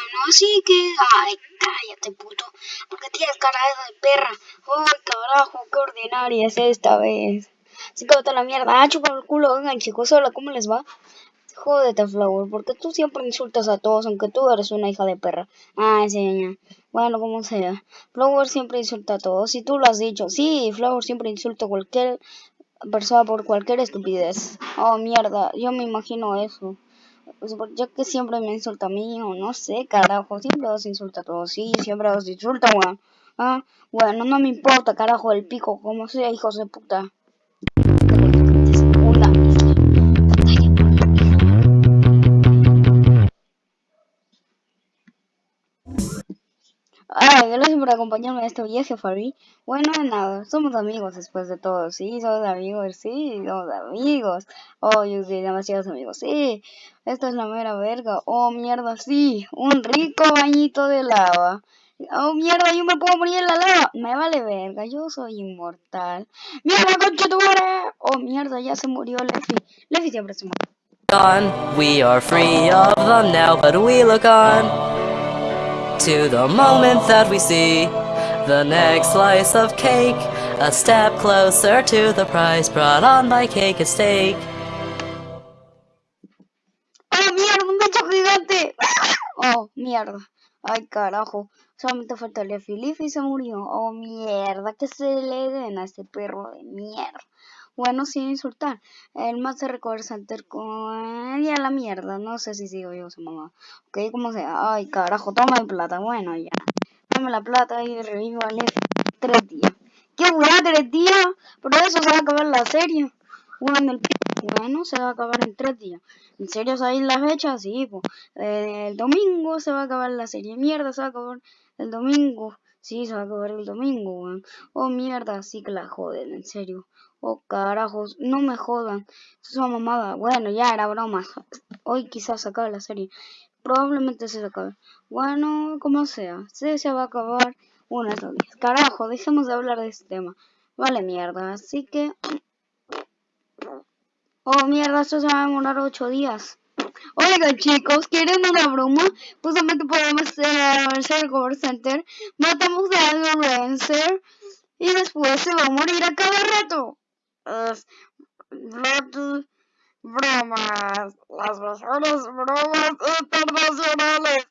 Bueno, así que... Ay, cállate, puto. Porque tienes cara de perra. Ay, carajo, qué ordinaria es esta vez. Así que la mierda. Ah, chupa el culo. Vengan, chicos, hola, ¿cómo les va? Jódete, Flower, porque tú siempre insultas a todos, aunque tú eres una hija de perra. Ah, sí, Bueno, como sea. Flower siempre insulta a todos, y tú lo has dicho. Sí, Flower siempre insulta a cualquier persona por cualquier estupidez. Oh, mierda, yo me imagino eso. Pues, ya que siempre me insulta a mí, o no sé, carajo, siempre os insulta a todos. Sí, siempre os insulta, weón. Ah, bueno, no me importa, carajo, el pico, como sea, hijos de puta. Por acompañarme en este viaje, Fabi. Bueno, nada, somos amigos después de todo. Sí, somos amigos, sí, somos amigos. Oh, yo soy demasiados amigos, sí. Esta es la mera verga. Oh, mierda, sí. Un rico bañito de lava. Oh, mierda, yo me puedo morir en la lava. Me vale verga, yo soy inmortal. ¡Mierda, concha tu madre! Oh, mierda, ya se murió Lefi. Lefi siempre se muere. We are free of them now, but we look on. To the moment that we see the next slice of cake, a step closer to the prize brought on by cake and steak. ¡Oh, mierda! ¡Un gancho gigante! ¡Oh, mierda! ¡Ay, carajo! Solamente falta Leafy. Leafy se murió. ¡Oh, mierda! Que se le den a este perro de mierda. Bueno, sin insultar. El más de Record Center con... Y a la mierda. No sé si sigo yo su mamá. Ok, como sea. Ay, carajo, toma el plata. Bueno, ya. Dame la plata y revivo al F. Tres días. ¿Qué hueá? Tres días. Por eso se va a acabar la serie. Bueno, el bueno, se va a acabar en tres días. ¿En serio sabéis la fecha? Sí, pues. el domingo se va a acabar la serie. Mierda, se va a acabar el domingo. Sí, se va a acabar el domingo, weón. Oh, mierda, sí que la joden, en serio. Oh, carajos, no me jodan. Eso es una mamada. Bueno, ya era broma. Hoy quizás se acabe la serie. Probablemente se acabe. Bueno, como sea. Se, se va a acabar una de días. Carajo, dejemos de hablar de este tema. Vale, mierda. Así que... Oh, mierda, esto se va a demorar ocho días. Oigan chicos, ¿quieren una broma? Justamente podemos hacer el Cover Center, matamos a Lorenzer y después se va a morir a cada rato es Bromas, las mejores bromas internacionales.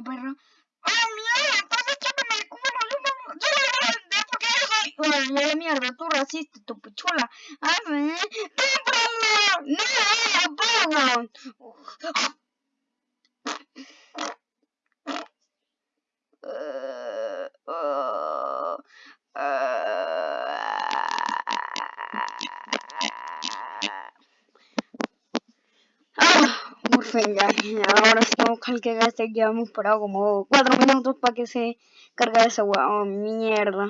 De perra. ¡Ah, mierda! Estás echándome el culo. Yo no lo voy a vender porque yo soy... ¡Ay, la mierda! Tú racista, tu pichula. ¡Ah, sí! ¡Cómpralo! ¡No, perro! Venga, ahora estamos con que gaste, ya hemos parado como 4 minutos para que se cargue esa hueá, oh, mierda,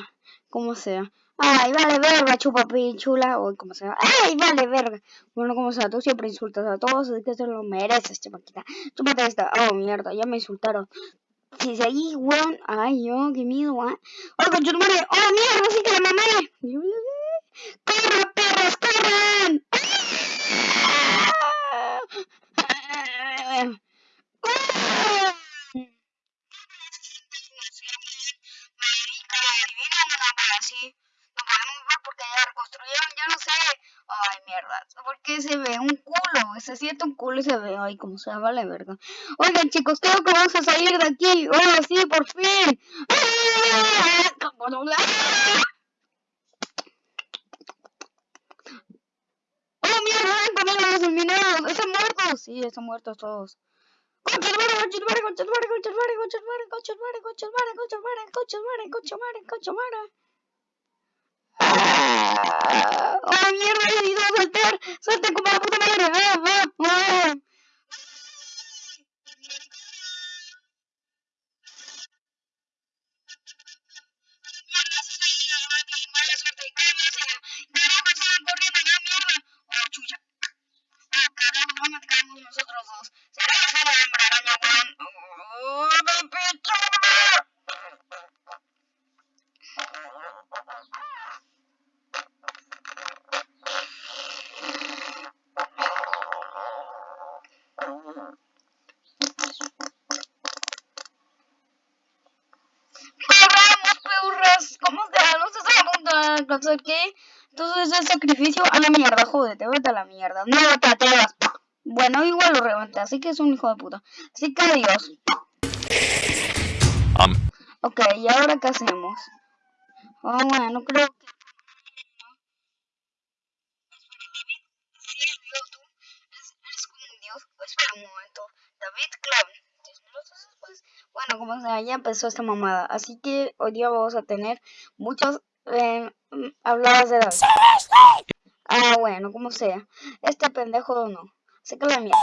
como sea. Ay, vale verga, chupa chula, o como sea. Ay, vale verga. Bueno, como sea, tú siempre insultas a todos, así que se lo mereces, chupaquita. Chúpate esta. Oh, mierda, ya me insultaron. Si seguís, weón. Ay, yo, qué miedo, weón. Oh, con madre. Oh, mierda, sí que la mamé. ¡Corre, perros, corran! Ay, mierda. Porque se ve un culo. Se siente un culo y se ve. Ay, como se vale verga. Oigan, chicos, creo que vamos a salir de aquí. Oh, sí, por fin. Oh, mierda, ven conmigo. todos eliminados. Están muertos. Sí, están muertos todos. Concha ¡Ah! ¡Oh, mierda! ¡He decidido saltar! ¡Salta como la puta madre! ¡Ah, ah, ah! Qué? Entonces el sacrificio a la mierda, jódete, vete a la mierda. No te atrevas. Bueno, igual lo reventé, así que es un hijo de puta. Así que adiós. Um. Ok, ¿y ahora qué hacemos? Oh, bueno, creo que... Espera un momento. David Clown. Bueno, como sea, ya empezó esta mamada. Así que hoy día vamos a tener muchas eh, habladas de David. Ah, bueno, como sea. Este pendejo no. Sé que la mierda.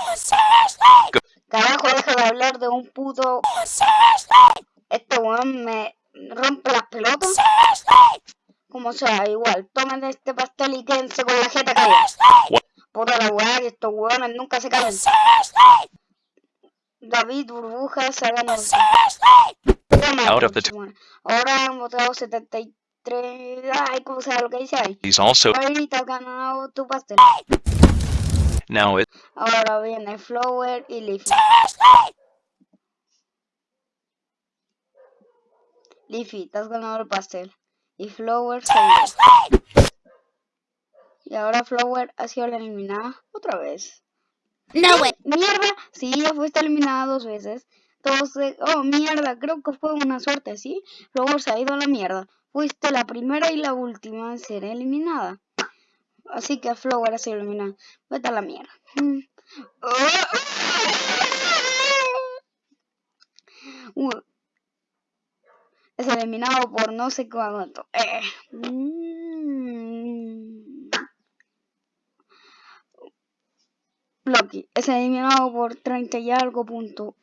Carajo, deja de hablar de un puto... Este weón me rompe las pelotas. Como sea, igual. Tomen este pastel y quédense con la jeta caída. Puta la weá, que estos weones nunca se caen. David Burbujas ha ganado. Out of the Ahora han votado 73. Ay, ¿cómo sea lo que dice ahí? He's also Ahorita has ganado tu pastel. now it Ahora viene Flower y Leafy. Leafy, te has ganado el pastel. Y Flower se dio. Y ahora Flower ha sido la eliminada otra vez. No way. Mierda, sí, ya fuiste eliminada dos veces. Entonces, oh, mierda, creo que fue una suerte, ¿sí? Flower se ha ido a la mierda. Fuiste la primera y la última en ser eliminada. Así que Flower ha sido eliminada. Vete a la mierda. Uh. Es eliminado por no sé cuánto. Eh. Mm. Loki es eliminado por 30 y algo punto.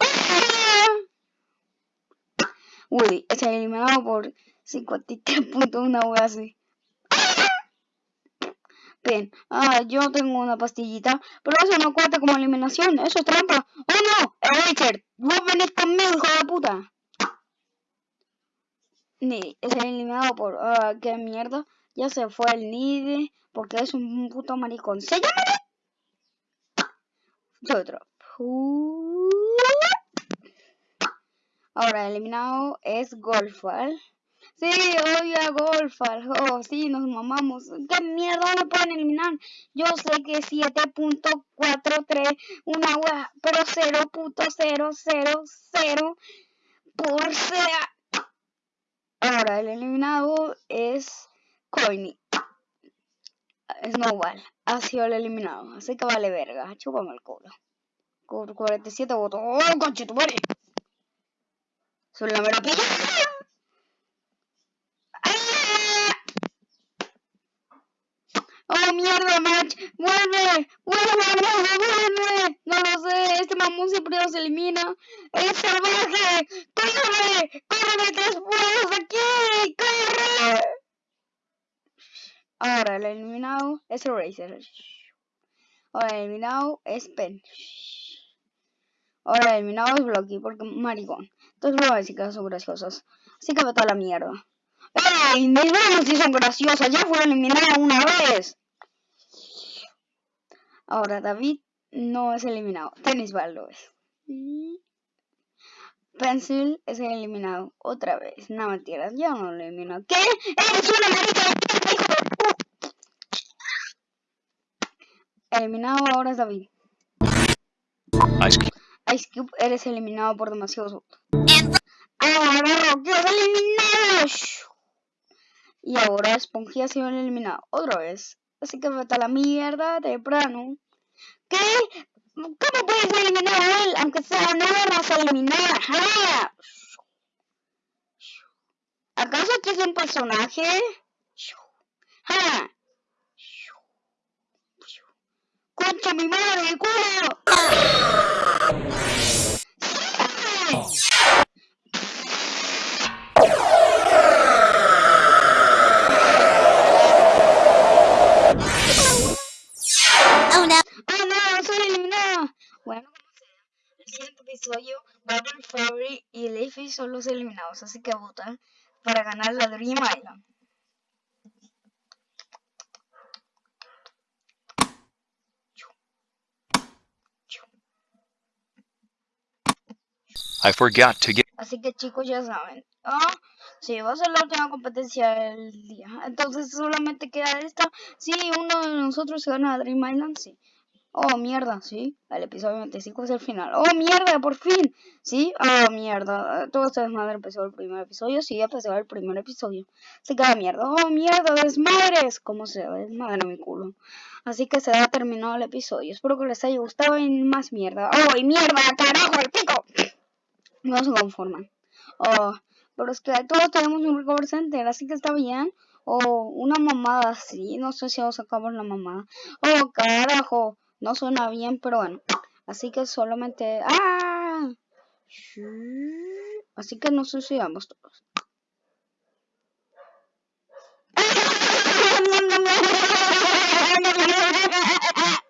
Woody es eliminado por 53 puntos, una wea así. Bien, ah, yo tengo una pastillita, pero eso no cuenta como eliminación, eso es trampa. ¡Oh no! Richard, vos venís conmigo, hijo de puta. Ni, es eliminado por, ah, qué mierda. Ya se fue el Nide, porque es un puto maricón. ¡Se llama! Yo otro. Ahora eliminado es Golfal. Sí, oye, Golfal. Oh, sí, nos mamamos. ¿Qué mierda no pueden eliminar? Yo sé que 7.43, una wea, pero 0.000 por sea. Ahora el eliminado es Coiny. Snowball ha sido el eliminado. Así que vale verga. Chúpame el culo. Con 47 votos. ¡Oh, conchetumare! Son la mera pilla. ¡Oh, mierda, match! ¡Vuelve! ¡Vuelve, vuelve, vuelve! No lo sé, este mamón siempre nos elimina. ¡Es salvaje! ¡Córrele! ¡Córrele, tres pueblos aquí! ¡Corre! Ahora el eliminado es Eraser. Ahora el eliminado es Pen. Ahora el eliminado es Blocky porque maricón. Entonces voy a decir que son graciosos. Así que vete a la mierda. ¡Ey! Mis manos sí son graciosas. Ya fue eliminada una vez. Ahora David no es eliminado. Tennis lo es. Pencil es eliminado otra vez. No mentiras, ya no lo elimino. ¿Qué? ¡Eres una marica Eliminado ahora es David. Ice Cube. Ice Cube, eres eliminado por demasiados votos. Ahora es eliminado. Y ahora Spongy ha sido eliminado otra vez. Así que vete a la mierda temprano. ¿Qué? ¿Cómo puedes eliminar a él? Aunque sea no lo vas a eliminar. ¿Acaso este es un personaje? ¡Ja! ¡Concha mi madre, culo! Son los eliminados, así que votan para ganar la Dream Island. I forgot to get. Así que chicos ya saben. Ah, sí, va a ser la última competencia del día. Entonces solamente queda esta. Sí, uno de nosotros se gana a Dream Island, sí. Oh, mierda, sí. El episodio 25 es el final. Oh, mierda, por fin. Sí, oh, mierda. Todo este desmadre empezó el primer episodio. Sí, empezó el primer episodio. Se queda mierda. Oh, mierda, desmadres. ¿Cómo se desmadre mi culo? Así que se ha terminado el episodio. Espero que les haya gustado y más mierda. Oh, mierda, carajo, el pico. No se conforman. Oh, pero es que todos tenemos un recover center, así que está bien. O una mamada así, no sé si vamos a acabar la mamada. Oh, carajo, no suena bien, pero bueno. Así que solamente... ¡Ah! Así que nos suicidamos todos.